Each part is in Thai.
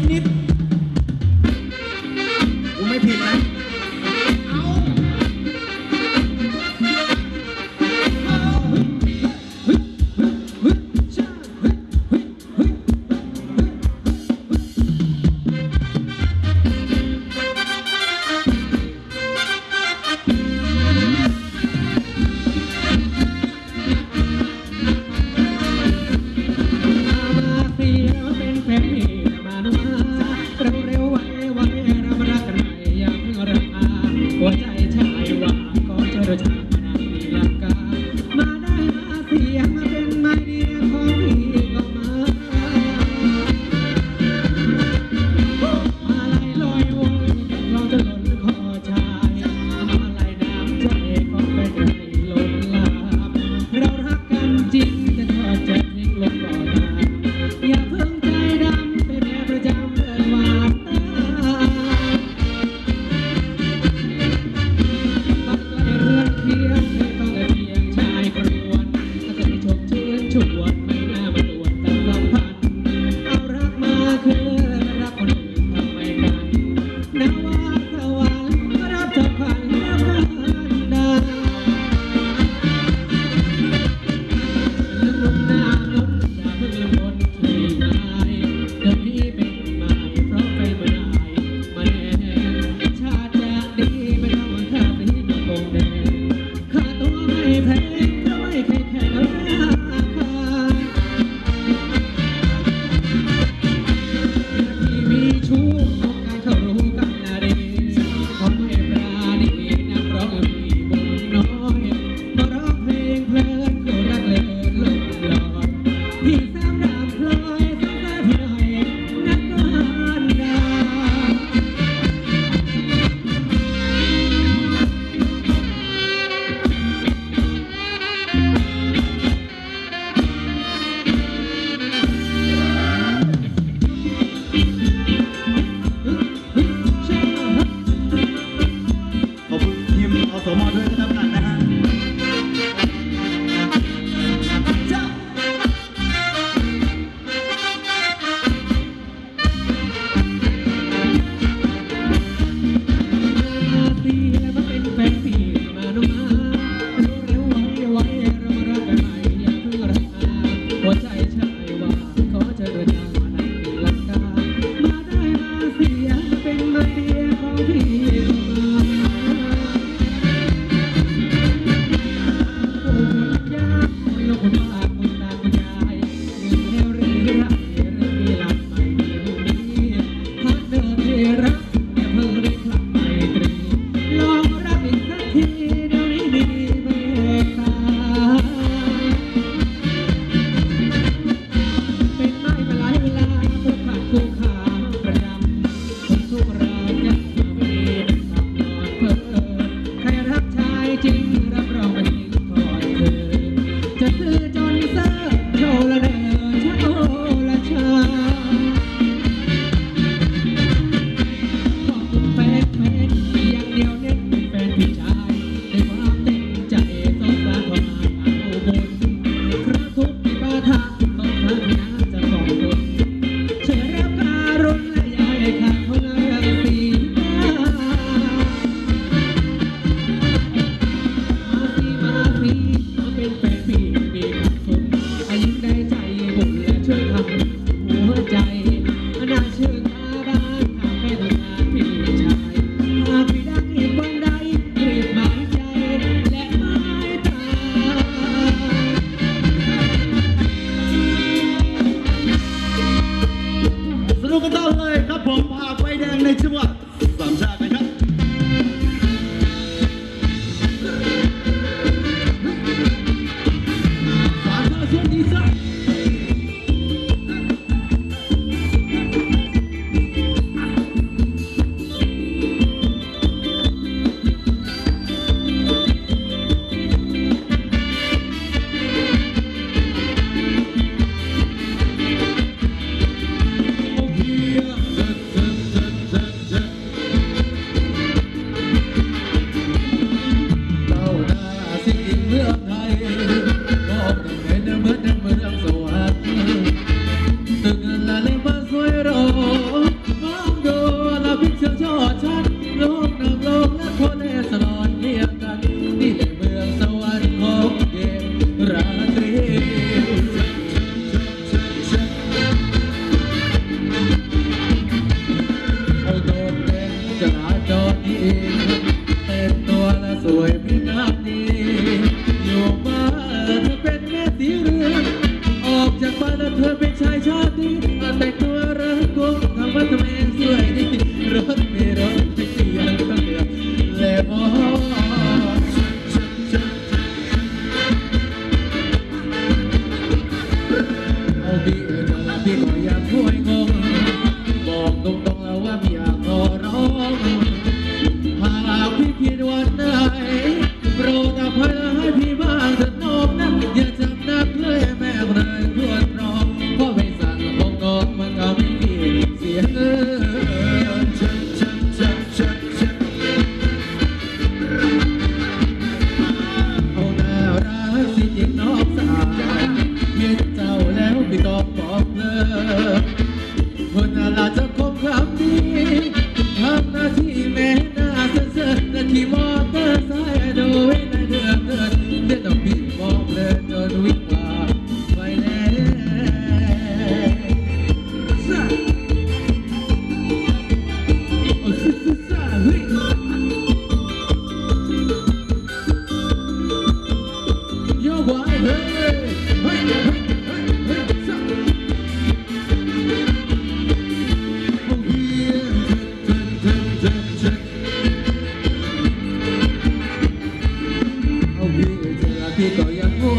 minute. ุกกันต่อเลยครับผมผ่าไฟแดงในจังหวัด you.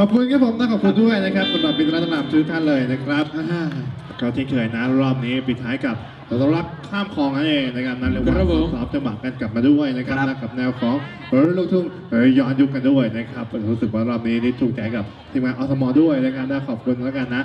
ขอบคุณครับผมนะขอบคุณด้วยนะครับสำหรับบินรัตนามทุกท่านเลยนะครับอ่าก็ที่เคยนะรอบนี้ปิดท้ายกับเรารักข้ามคลองนั่นเองนะครับนั่นเรียกว่าครับผมสอบจังหวะกันกลับมาด้วยนะครับครับนะกับแนวของเออลูกทุ่งเออย้อนยุคกันด้วยนะครับรู้สึกว่ารอบนี้นี่ถูกใจกับทีมงานอสมด้วยนะครับนะขอบคุณแล้วกันนะ